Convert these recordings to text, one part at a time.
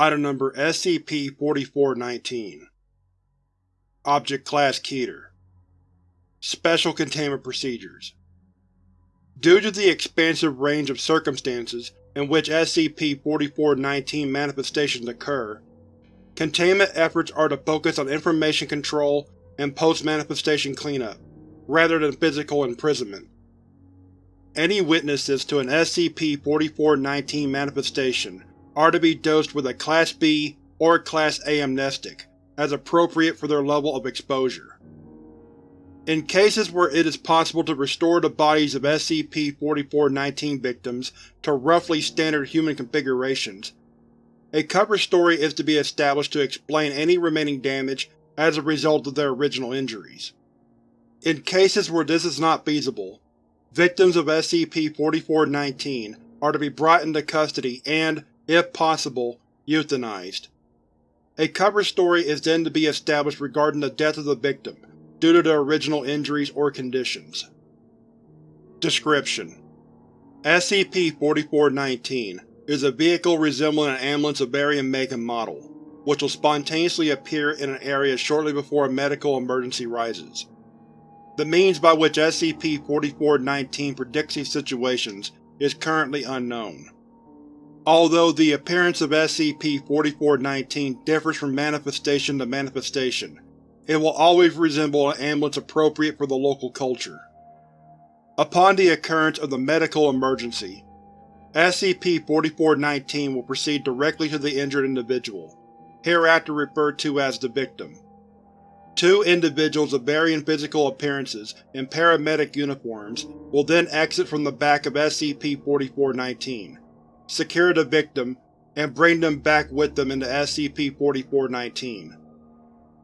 Item Number SCP-4419 Object Class Keter. Special Containment Procedures. Due to the expansive range of circumstances in which SCP-4419 manifestations occur, containment efforts are to focus on information control and post-manifestation cleanup, rather than physical imprisonment. Any witnesses to an SCP-4419 manifestation are to be dosed with a Class B or Class A amnestic, as appropriate for their level of exposure. In cases where it is possible to restore the bodies of SCP-4419 victims to roughly standard human configurations, a cover story is to be established to explain any remaining damage as a result of their original injuries. In cases where this is not feasible, victims of SCP-4419 are to be brought into custody and, if possible, euthanized. A cover story is then to be established regarding the death of the victim, due to their original injuries or conditions. Description: SCP-4419 is a vehicle resembling an ambulance of varying make and model, which will spontaneously appear in an area shortly before a medical emergency rises. The means by which SCP-4419 predicts these situations is currently unknown. Although the appearance of SCP-4419 differs from manifestation to manifestation, it will always resemble an ambulance appropriate for the local culture. Upon the occurrence of the medical emergency, SCP-4419 will proceed directly to the injured individual, hereafter referred to as the victim. Two individuals of varying physical appearances in paramedic uniforms will then exit from the back of SCP-4419, secure the victim, and bring them back with them into SCP-4419.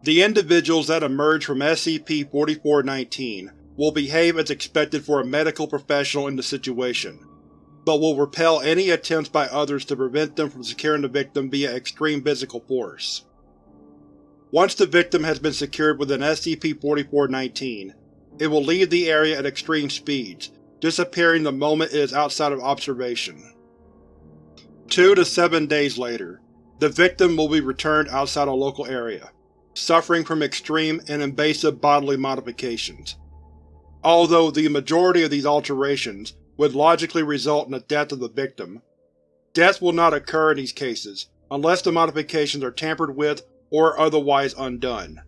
The individuals that emerge from SCP-4419 will behave as expected for a medical professional in the situation, but will repel any attempts by others to prevent them from securing the victim via extreme physical force. Once the victim has been secured within SCP-4419, it will leave the area at extreme speeds, disappearing the moment it is outside of observation. Two to seven days later, the victim will be returned outside a local area, suffering from extreme and invasive bodily modifications. Although the majority of these alterations would logically result in the death of the victim, death will not occur in these cases unless the modifications are tampered with or otherwise undone.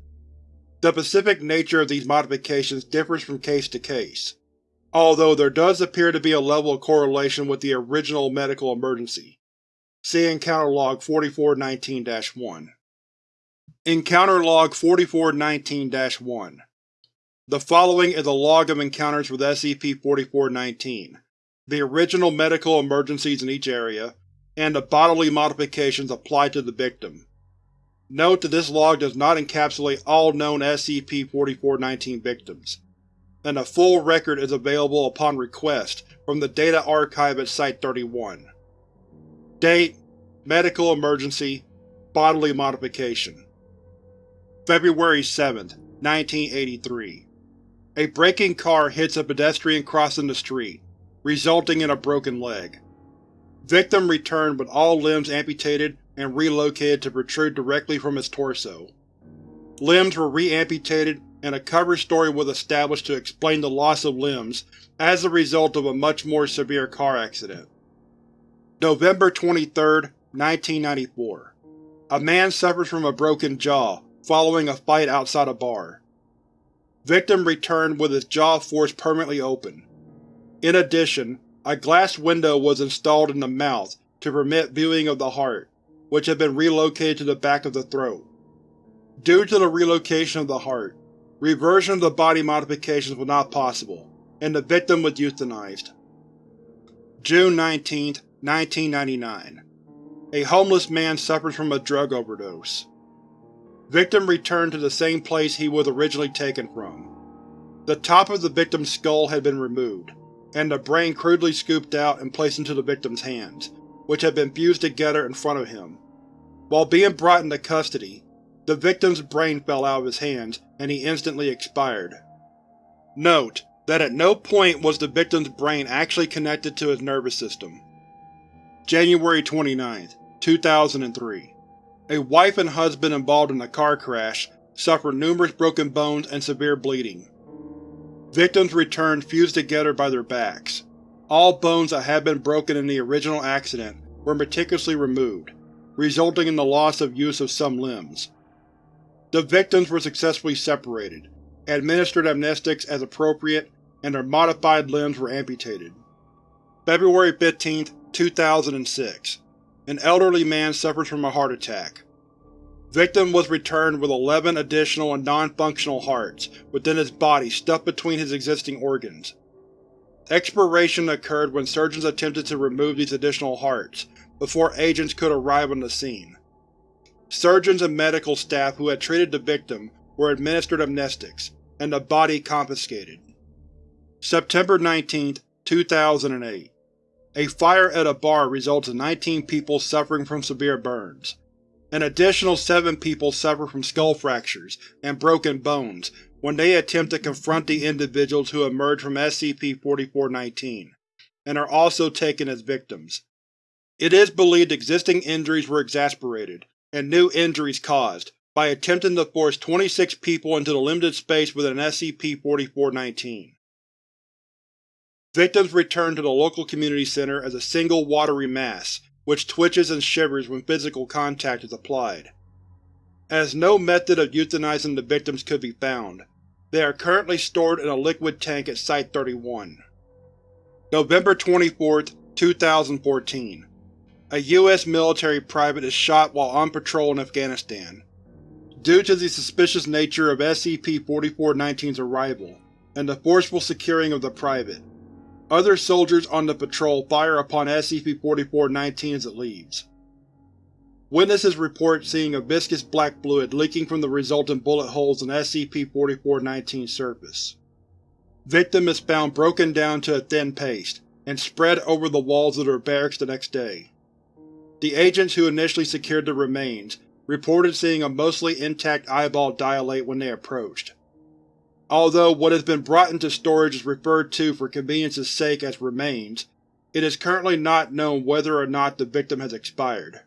The specific nature of these modifications differs from case to case, although there does appear to be a level of correlation with the original medical emergency. See Encounter Log 4419-1. Encounter Log 4419-1 The following is a log of encounters with SCP-4419, the original medical emergencies in each area, and the bodily modifications applied to the victim. Note that this log does not encapsulate all known SCP-4419 victims, and a full record is available upon request from the Data Archive at Site-31. Date: Medical Emergency Bodily Modification February 7, 1983 A braking car hits a pedestrian crossing the street, resulting in a broken leg. Victim returned with all limbs amputated and relocated to protrude directly from his torso. Limbs were re-amputated and a cover story was established to explain the loss of limbs as a result of a much more severe car accident. November 23, 1994 A man suffers from a broken jaw following a fight outside a bar. Victim returned with his jaw forced permanently open. In addition, a glass window was installed in the mouth to permit viewing of the heart, which had been relocated to the back of the throat. Due to the relocation of the heart, reversion of the body modifications was not possible, and the victim was euthanized. June 19, 1999 A homeless man suffers from a drug overdose. Victim returned to the same place he was originally taken from. The top of the victim's skull had been removed, and the brain crudely scooped out and placed into the victim's hands, which had been fused together in front of him. While being brought into custody, the victim's brain fell out of his hands and he instantly expired. Note that at no point was the victim's brain actually connected to his nervous system. January 29, 2003 A wife and husband involved in a car crash suffered numerous broken bones and severe bleeding. Victims returned fused together by their backs. All bones that had been broken in the original accident were meticulously removed, resulting in the loss of use of some limbs. The victims were successfully separated, administered amnestics as appropriate, and their modified limbs were amputated. February 15, 2006 An elderly man suffers from a heart attack. Victim was returned with 11 additional and non-functional hearts within his body stuffed between his existing organs. Expiration occurred when surgeons attempted to remove these additional hearts, before agents could arrive on the scene. Surgeons and medical staff who had treated the victim were administered amnestics, and the body confiscated. September 19, 2008 A fire at a bar results in 19 people suffering from severe burns. An additional seven people suffer from skull fractures and broken bones when they attempt to confront the individuals who emerge from SCP-4419, and are also taken as victims. It is believed existing injuries were exasperated, and new injuries caused, by attempting to force 26 people into the limited space within SCP-4419. Victims return to the local community center as a single watery mass, which twitches and shivers when physical contact is applied. As no method of euthanizing the victims could be found, they are currently stored in a liquid tank at Site-31. November 24, 2014 A U.S. military private is shot while on patrol in Afghanistan. Due to the suspicious nature of SCP-4419's arrival, and the forceful securing of the private, other soldiers on the patrol fire upon SCP-4419 as it leaves. Witnesses report seeing a viscous black fluid leaking from the resultant bullet holes in SCP-4419's surface. Victim is found broken down to a thin paste, and spread over the walls of their barracks the next day. The agents who initially secured the remains reported seeing a mostly intact eyeball dilate when they approached. Although what has been brought into storage is referred to for convenience's sake as remains, it is currently not known whether or not the victim has expired.